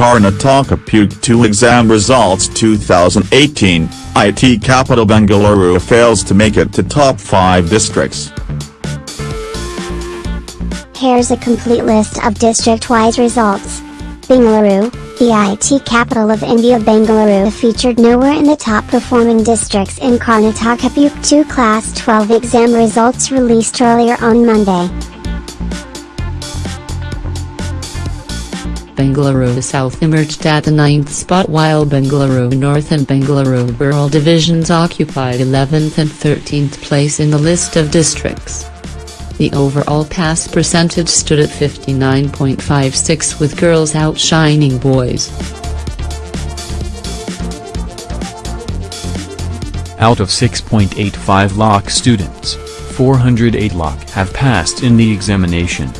Karnataka PUC 2 exam results 2018, IT capital Bengaluru fails to make it to top 5 districts. Here's a complete list of district-wise results. Bengaluru, the IT capital of India Bengaluru featured nowhere in the top performing districts in Karnataka PUC 2 Class 12 exam results released earlier on Monday. Bengaluru South emerged at the ninth spot while Bengaluru North and Bengaluru Rural divisions occupied 11th and 13th place in the list of districts. The overall pass percentage stood at 59.56 with girls outshining boys. Out of 6.85 lakh students, 408 lakh have passed in the examination.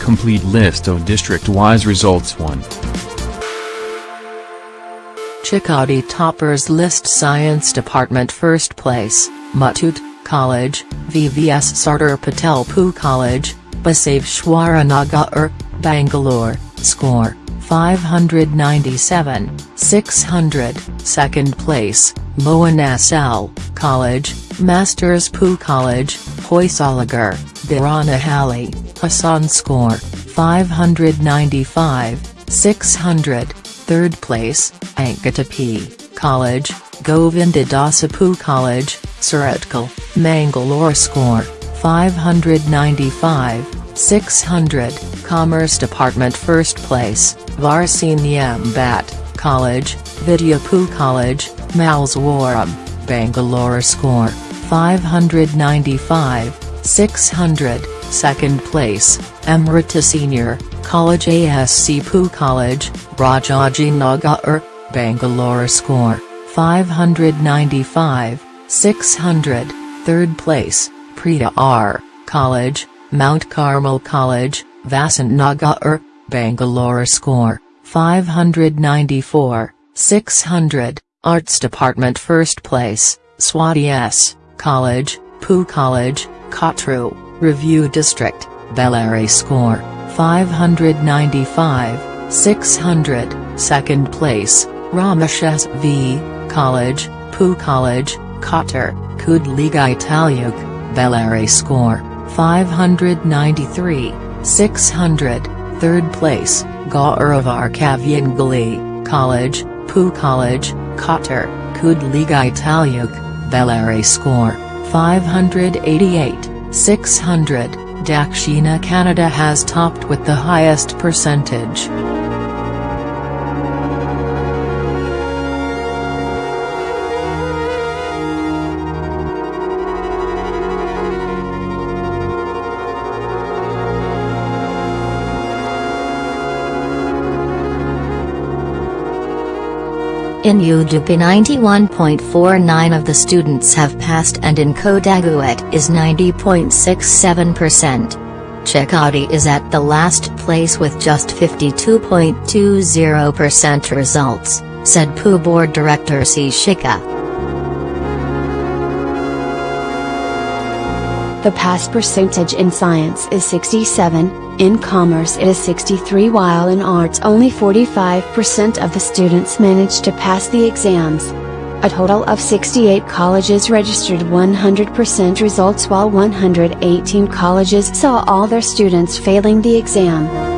Complete list of district-wise results 1. Chikkodi toppers list Science Department first place, Muthoot, College, VVS Sardar Patel PU College, Basaveshwara Nagar, Bangalore, score, 597, 600, second place, Mohan S.L. College, Masters PU College, Hoysalagar, Biranahalli, Hassan score, 595, 600, third place, Ankita P. College, Govindadasapu College, Surathkal, Mangalore score, 595, 600, Commerce Department first place, Varsiniam Bhat, College, Vidyapu College, Malleswaram, Bangalore score, 595, 600, second place, Amrita Senior, College ASC Pu College, Rajaji Nagar, Bangalore score, 595, 600, third place, Prita R. College, Mount Carmel College, Vasant Nagar, Bangalore score, 594, 600, Arts Department first place, Swati S. College, Poo College, Kottur, Review District, Bellary score, 595, 600, second place, Ramesh S.V. College, Poo College, Kottur, Kudligi Taluk, Bellary score, 593, 600, third place, Gauravar Kavyangali, College, Poo College, Kottur, Kudligi Taluk, Bellary score, 588, 600, Dakshina Kannada has topped with the highest percentage. In Udupi 91.49 of the students have passed and in Kodagu it is 90.67%. Chikkodi is at the last place with just 52.20% results, said PU board director C. Shikha. The pass percentage in science is 67, in commerce it is 63 while in arts only 45% of the students managed to pass the exams. A total of 68 colleges registered 100% results while 118 colleges saw all their students failing the exam.